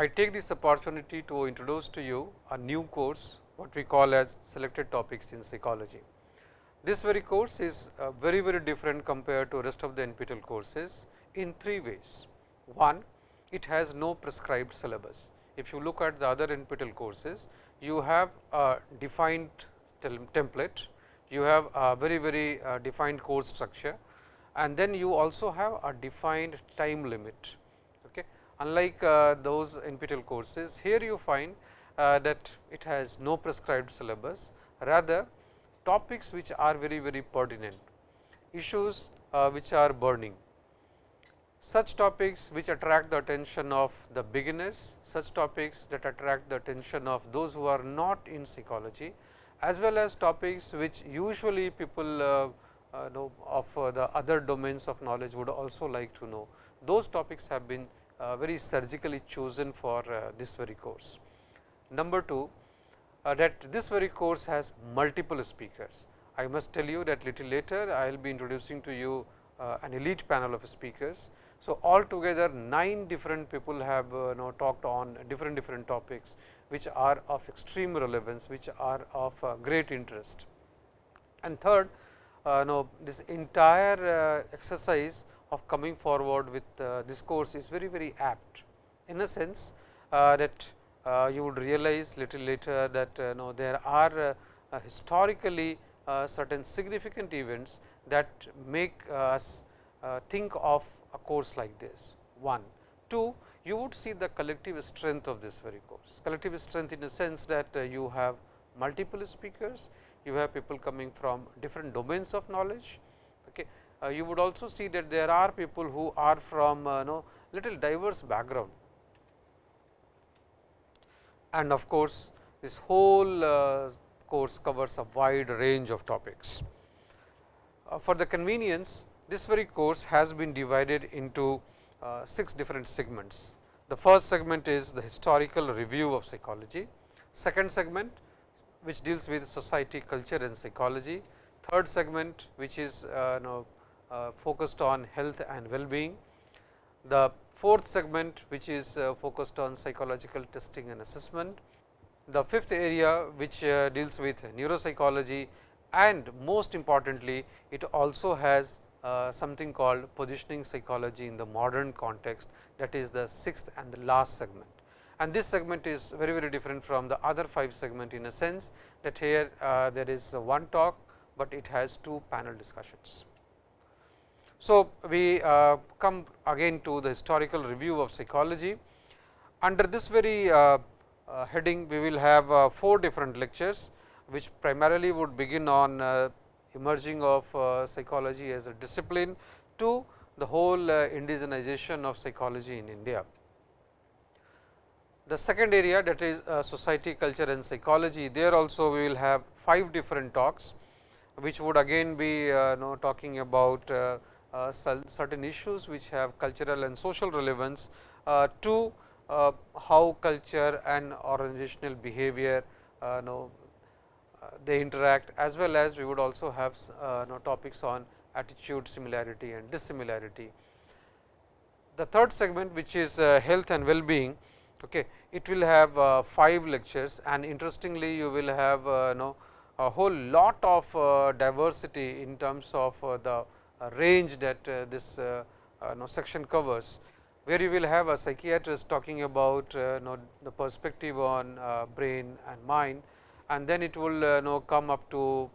I take this opportunity to introduce to you a new course what we call as selected topics in psychology. This very course is uh, very very different compared to rest of the NPTEL courses in three ways. One, it has no prescribed syllabus. If you look at the other NPTEL courses, you have a defined template, you have a very very uh, defined course structure and then you also have a defined time limit. Okay. Unlike uh, those NPTEL courses, here you find uh, that it has no prescribed syllabus, rather topics which are very very pertinent, issues uh, which are burning. Such topics which attract the attention of the beginners, such topics that attract the attention of those who are not in psychology, as well as topics which usually people uh, uh, know of uh, the other domains of knowledge would also like to know. Those topics have been uh, very surgically chosen for this very course. Number 2 that this very course has multiple speakers. I must tell you that little later I will be introducing to you an elite panel of speakers. So, altogether 9 different people have you know talked on different different topics, which are of extreme relevance, which are of great interest. And third, uh, know this entire uh, exercise of coming forward with uh, this course is very very apt in a sense uh, that uh, you would realize little later that uh, there are historically certain significant events that make us think of a course like this one. Two, you would see the collective strength of this very course, collective strength in the sense that you have multiple speakers, you have people coming from different domains of knowledge. Uh, you would also see that there are people who are from uh, know little diverse background and of course, this whole uh, course covers a wide range of topics. For the convenience, this very course has been divided into uh, 6 different segments. The first segment is the historical review of psychology, second segment which deals with society, culture and psychology. Third segment which is uh, know, uh, focused on health and well-being. The fourth segment which is uh, focused on psychological testing and assessment. The fifth area which uh, deals with neuropsychology and most importantly, it also has uh, something called positioning psychology in the modern context that is the sixth and the last segment and this segment is very very different from the other 5 segment in a sense that here uh, there is one talk, but it has two panel discussions. So, we uh, come again to the historical review of psychology. Under this very uh, uh heading, we will have uh, four different lectures, which primarily would begin on uh, emerging of psychology as a discipline to the whole indigenization of psychology in India. The second area that is uh, society, culture and psychology, there also we will have 5 different talks, which would again be uh, know, talking about uh, uh certain issues which have cultural and social relevance uh, to uh, how culture and organizational behavior know, they interact as well as we would also have know, topics on attitude similarity and dissimilarity. The third segment which is health and well-being Okay. It will have uh, 5 lectures and interestingly you will have uh, know, a whole lot of uh, diversity in terms of uh, the uh, range that uh, this know, section covers, where you will have a psychiatrist talking about the perspective on brain and mind and then it will know come up to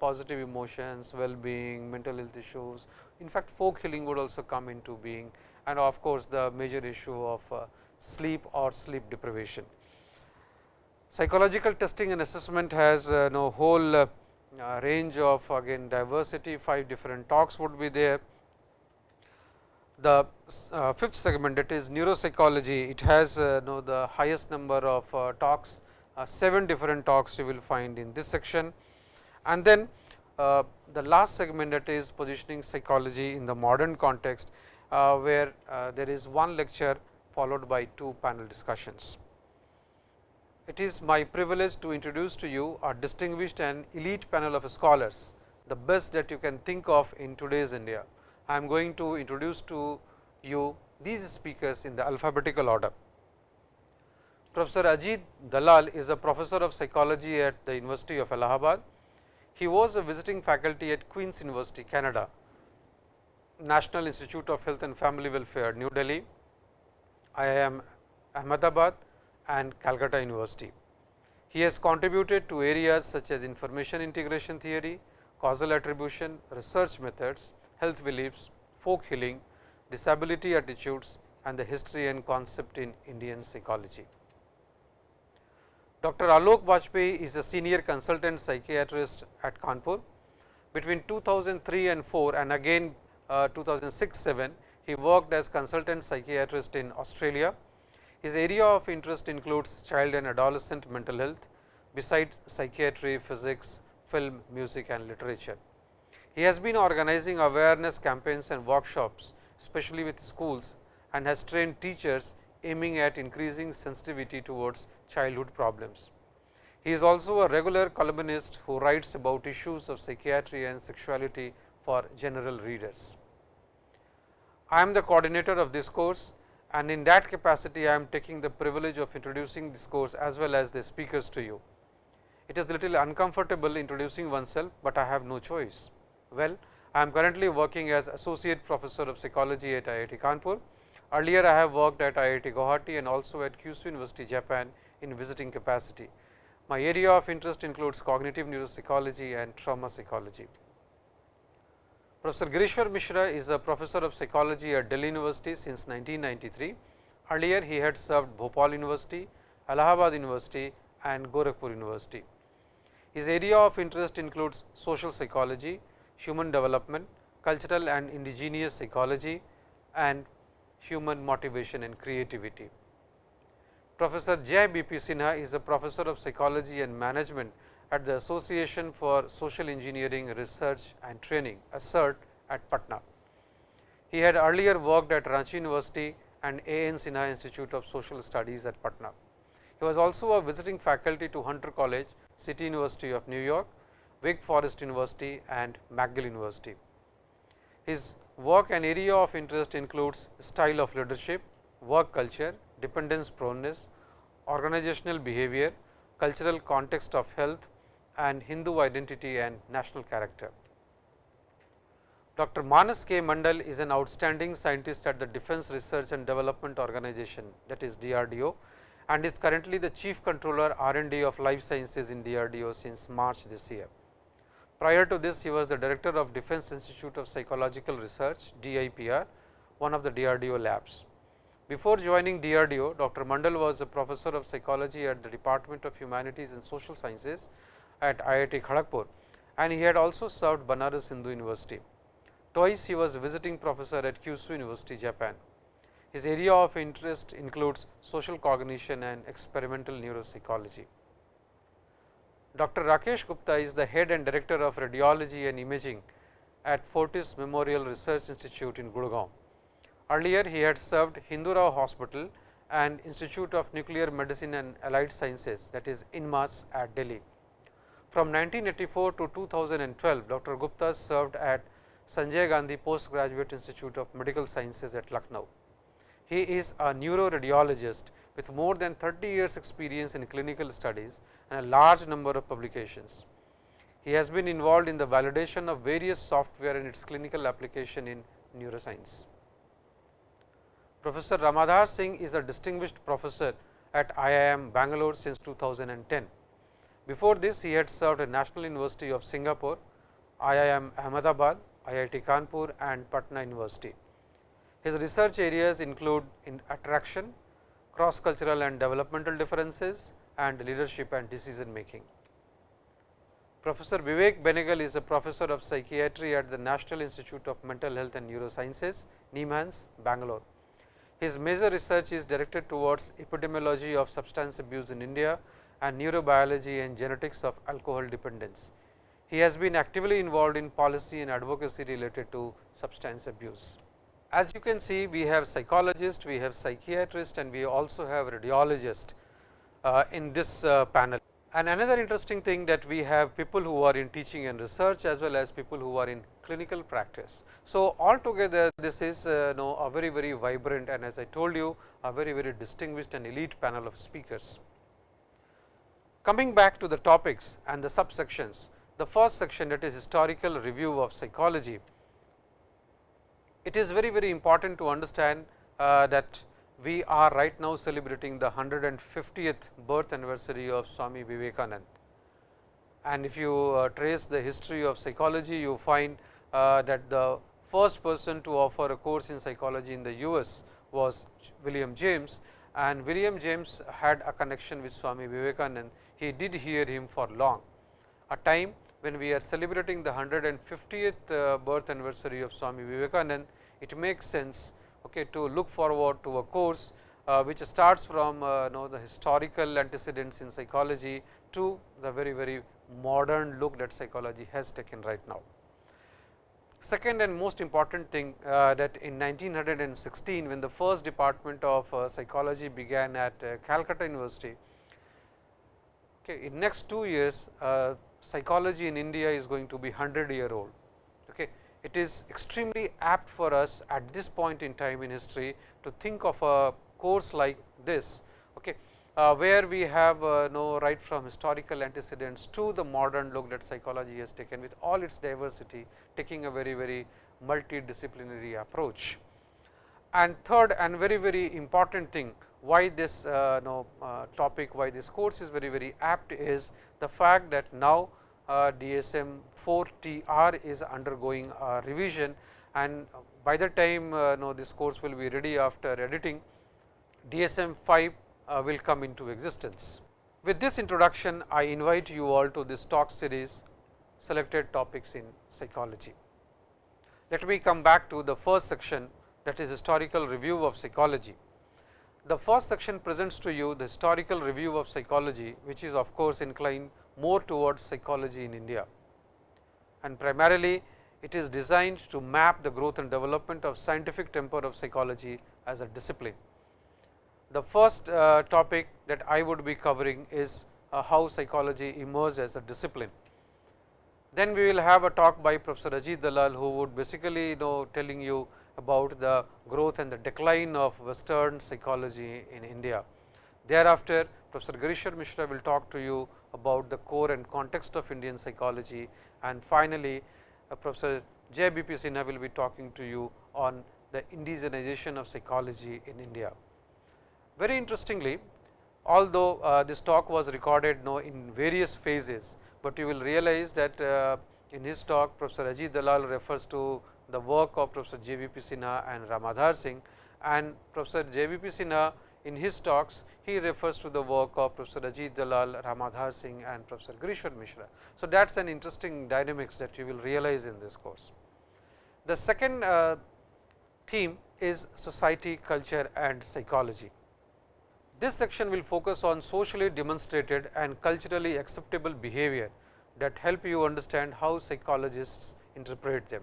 positive emotions, well-being, mental health issues. In fact, folk healing would also come into being and of course, the major issue of sleep or sleep deprivation. Psychological testing and assessment has uh, no whole uh, uh, range of again diversity, 5 different talks would be there. The uh, fifth segment that is neuropsychology, it has uh, know the highest number of uh, talks, 7 different talks you will find in this section. And then the last segment that is positioning psychology in the modern context, where there is one lecture followed by two panel discussions. It is my privilege to introduce to you a distinguished and elite panel of scholars, the best that you can think of in today's India. I am going to introduce to you these speakers in the alphabetical order. Professor Ajit Dalal is a professor of psychology at the University of Allahabad. He was a visiting faculty at Queen's University, Canada, National Institute of Health and Family Welfare, New Delhi, IIM Ahmedabad and Calcutta University. He has contributed to areas such as information integration theory, causal attribution, research methods, health beliefs, folk healing, disability attitudes and the history and concept in Indian psychology. Dr. Alok Bajpai is a senior consultant psychiatrist at Kanpur. Between 2003 and 4 and again uh, 2006-7, he worked as consultant psychiatrist in Australia. His area of interest includes child and adolescent mental health, besides psychiatry, physics, film, music and literature. He has been organizing awareness campaigns and workshops, especially with schools and has trained teachers aiming at increasing sensitivity towards childhood problems. He is also a regular columnist who writes about issues of psychiatry and sexuality for general readers. I am the coordinator of this course and in that capacity I am taking the privilege of introducing this course as well as the speakers to you. It is a little uncomfortable introducing oneself, but I have no choice. Well, I am currently working as associate professor of psychology at IIT Kanpur. Earlier, I have worked at IIT Guwahati and also at Kyushu University, Japan in visiting capacity. My area of interest includes cognitive neuropsychology and trauma psychology. Professor Girishwar Mishra is a professor of psychology at Delhi University since 1993. Earlier, he had served Bhopal University, Allahabad University and Gorakhpur University. His area of interest includes social psychology, human development, cultural and indigenous psychology and human motivation and creativity. Professor Jay B. P. Sinha is a professor of psychology and management at the Association for Social Engineering Research and Training ASSERT at Patna. He had earlier worked at Ranchi University and A. N. Sinha Institute of Social Studies at Patna. He was also a visiting faculty to Hunter College City University of New York, Wake Forest University and McGill University. His work and area of interest includes style of leadership, work culture, dependence proneness, organizational behavior, cultural context of health and Hindu identity and national character. Dr. Manas K. Mandal is an outstanding scientist at the Defense Research and Development Organization that is DRDO and is currently the Chief Controller R and D of Life Sciences in DRDO since March this year. Prior to this, he was the Director of Defense Institute of Psychological Research DIPR, one of the DRDO labs. Before joining DRDO, Dr. Mandal was a professor of psychology at the Department of Humanities and Social Sciences at IIT Kharagpur and he had also served Banaras Hindu University. Twice he was visiting professor at Kyushu University, Japan. His area of interest includes social cognition and experimental neuropsychology. Dr. Rakesh Gupta is the head and director of radiology and imaging at Fortis Memorial Research Institute in Gurgaon. Earlier, he had served Hindu Rao Hospital and Institute of Nuclear Medicine and Allied Sciences that is INMAS at Delhi. From 1984 to 2012, Dr. Gupta served at Sanjay Gandhi Postgraduate Institute of Medical Sciences at Lucknow. He is a neuroradiologist with more than 30 years experience in clinical studies and a large number of publications. He has been involved in the validation of various software and its clinical application in neuroscience. Professor Ramadhar Singh is a distinguished professor at IIM Bangalore since 2010. Before this, he had served at National University of Singapore, IIM Ahmedabad, IIT Kanpur and Patna University. His research areas include in attraction, cross cultural and developmental differences and leadership and decision making. Professor Vivek Benegal is a professor of psychiatry at the National Institute of Mental Health and Neurosciences, NIMHANS, Bangalore. His major research is directed towards epidemiology of substance abuse in India and neurobiology and genetics of alcohol dependence. He has been actively involved in policy and advocacy related to substance abuse. As you can see, we have psychologist, we have psychiatrist and we also have radiologist uh, in this uh, panel. And another interesting thing that we have people who are in teaching and research as well as people who are in clinical practice. So, altogether this is uh, know, a very very vibrant and as I told you a very very distinguished and elite panel of speakers. Coming back to the topics and the subsections, the first section that is historical review of psychology. It is very very important to understand uh, that we are right now celebrating the 150th birth anniversary of Swami Vivekanand. And if you uh, trace the history of psychology, you find uh, that the first person to offer a course in psychology in the US was William James and William James had a connection with Swami Vivekanand. He did hear him for long. A time when we are celebrating the 150th uh, birth anniversary of Swami Vivekanand, it makes sense okay, to look forward to a course uh, which starts from uh, know the historical antecedents in psychology to the very very modern look that psychology has taken right now. Second and most important thing uh, that in 1916 when the first department of uh, psychology began at uh, Calcutta University, okay, in next 2 years uh, psychology in India is going to be 100 year old. Okay it is extremely apt for us at this point in time in history to think of a course like this, okay, uh, where we have uh, know right from historical antecedents to the modern look that psychology has taken with all its diversity, taking a very very multidisciplinary approach. And third and very very important thing why this uh, know, uh, topic, why this course is very very apt is the fact that now uh, DSM 4 TR is undergoing a revision and by the time uh, know this course will be ready after editing DSM 5 uh, will come into existence. With this introduction, I invite you all to this talk series selected topics in psychology. Let me come back to the first section that is historical review of psychology. The first section presents to you the historical review of psychology, which is of course inclined more towards psychology in India. And primarily it is designed to map the growth and development of scientific temper of psychology as a discipline. The first uh, topic that I would be covering is uh, how psychology emerged as a discipline. Then we will have a talk by Professor Ajit Dalal, who would basically you know telling you about the growth and the decline of western psychology in India. Thereafter, Professor Girishwar Mishra will talk to you about the core and context of Indian psychology and finally, uh, Professor J. B. P. Sinha will be talking to you on the indigenization of psychology in India. Very interestingly, although uh, this talk was recorded no, in various phases, but you will realize that uh, in his talk Professor Ajit Dalal refers to the work of Professor JBP Sinha and Ramadhar Singh and Professor JBP Sinha in his talks he refers to the work of Professor Ajit Dalal, Ramadhar Singh and Professor Girishwar Mishra. So, that is an interesting dynamics that you will realize in this course. The second uh, theme is society, culture and psychology. This section will focus on socially demonstrated and culturally acceptable behavior that help you understand how psychologists interpret them.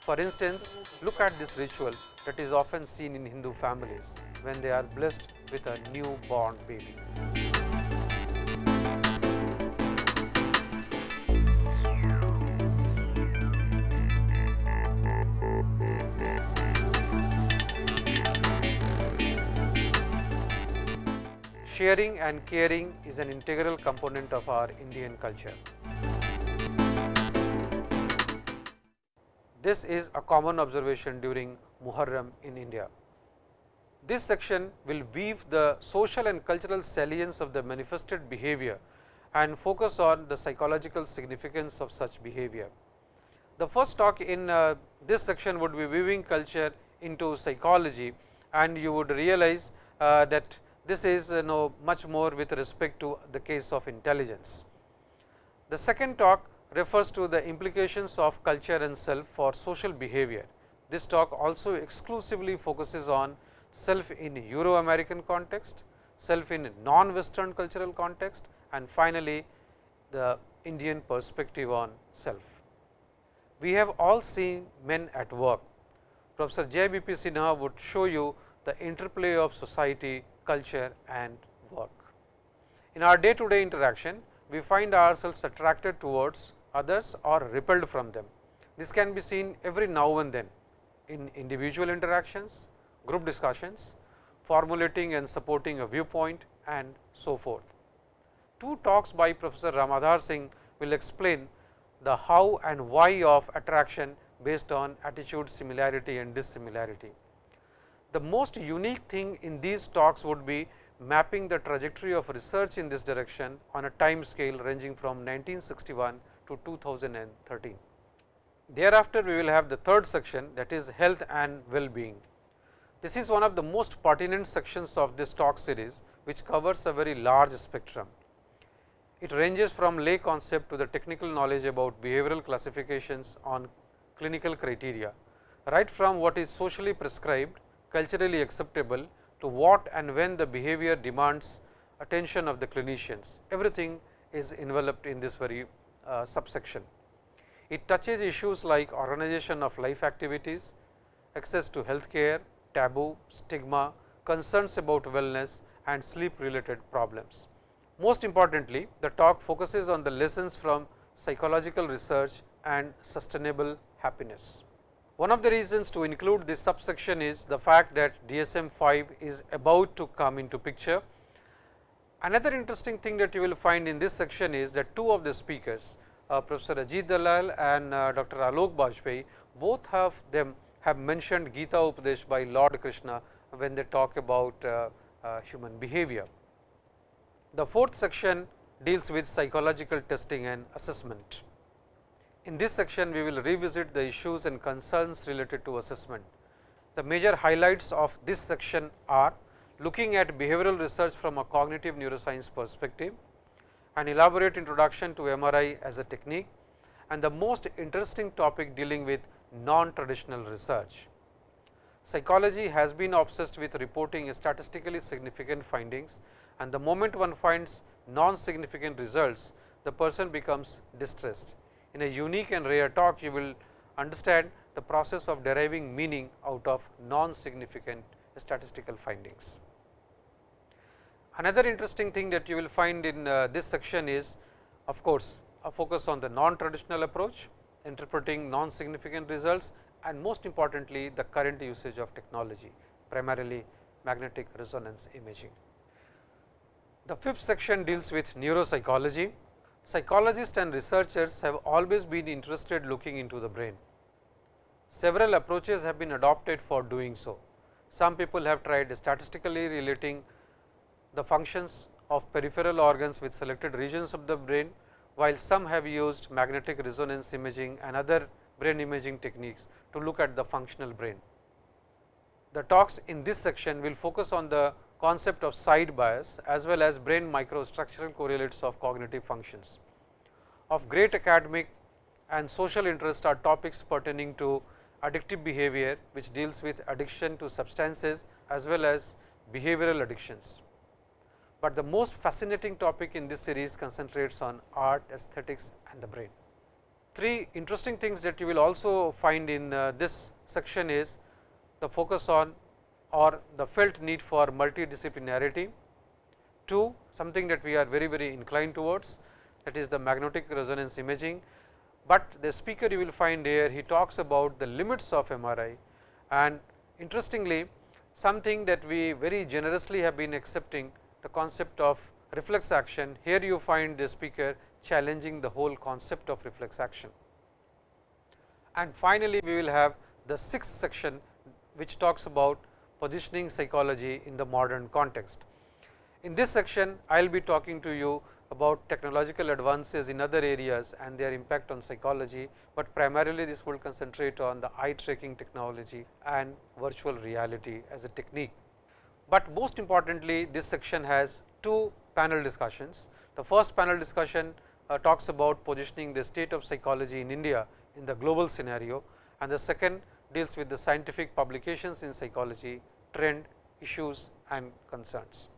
For instance, look at this ritual that is often seen in Hindu families when they are blessed with a newborn baby. Sharing and caring is an integral component of our Indian culture. This is a common observation during Muharram in India. This section will weave the social and cultural salience of the manifested behavior and focus on the psychological significance of such behavior. The first talk in uh, this section would be weaving culture into psychology and you would realize uh, that this is uh, know much more with respect to the case of intelligence. The second talk refers to the implications of culture and self for social behavior. This talk also exclusively focuses on self in Euro American context, self in non-western cultural context and finally, the Indian perspective on self. We have all seen men at work. Professor J. B. P. Sinha would show you the interplay of society, culture and work. In our day to day interaction, we find ourselves attracted towards others or repelled from them. This can be seen every now and then in individual interactions, group discussions, formulating and supporting a viewpoint and so forth. Two talks by Professor Ramadhar Singh will explain the how and why of attraction based on attitude similarity and dissimilarity. The most unique thing in these talks would be mapping the trajectory of research in this direction on a time scale ranging from 1961 to 2013. Thereafter, we will have the third section that is health and well-being. This is one of the most pertinent sections of this talk series, which covers a very large spectrum. It ranges from lay concept to the technical knowledge about behavioral classifications on clinical criteria, right from what is socially prescribed, culturally acceptable to what and when the behavior demands attention of the clinicians. Everything is enveloped in this very uh, subsection. It touches issues like organization of life activities, access to health care, taboo, stigma, concerns about wellness and sleep related problems. Most importantly, the talk focuses on the lessons from psychological research and sustainable happiness. One of the reasons to include this subsection is the fact that DSM 5 is about to come into picture. Another interesting thing that you will find in this section is that two of the speakers uh, Professor Ajit Dalal and uh, Dr. Alok Bajpai both have them have mentioned Gita Upadesh by Lord Krishna when they talk about uh, uh, human behavior. The fourth section deals with psychological testing and assessment. In this section, we will revisit the issues and concerns related to assessment. The major highlights of this section are looking at behavioral research from a cognitive neuroscience perspective, an elaborate introduction to MRI as a technique and the most interesting topic dealing with non-traditional research. Psychology has been obsessed with reporting statistically significant findings and the moment one finds non-significant results, the person becomes distressed. In a unique and rare talk, you will understand the process of deriving meaning out of non-significant statistical findings. Another interesting thing that you will find in uh, this section is of course, a focus on the non-traditional approach, interpreting non-significant results and most importantly the current usage of technology, primarily magnetic resonance imaging. The fifth section deals with neuropsychology. Psychologists and researchers have always been interested looking into the brain. Several approaches have been adopted for doing so. Some people have tried statistically relating the functions of peripheral organs with selected regions of the brain, while some have used magnetic resonance imaging and other brain imaging techniques to look at the functional brain. The talks in this section will focus on the concept of side bias as well as brain microstructural correlates of cognitive functions. Of great academic and social interest are topics pertaining to addictive behavior, which deals with addiction to substances as well as behavioral addictions but the most fascinating topic in this series concentrates on art, aesthetics and the brain. Three interesting things that you will also find in uh, this section is the focus on or the felt need for multidisciplinarity. Two, something that we are very, very inclined towards that is the magnetic resonance imaging, but the speaker you will find here he talks about the limits of MRI and interestingly something that we very generously have been accepting the concept of reflex action. Here you find the speaker challenging the whole concept of reflex action. And finally, we will have the sixth section which talks about positioning psychology in the modern context. In this section, I will be talking to you about technological advances in other areas and their impact on psychology, but primarily this will concentrate on the eye tracking technology and virtual reality as a technique. But most importantly, this section has two panel discussions. The first panel discussion uh, talks about positioning the state of psychology in India in the global scenario and the second deals with the scientific publications in psychology, trend, issues and concerns.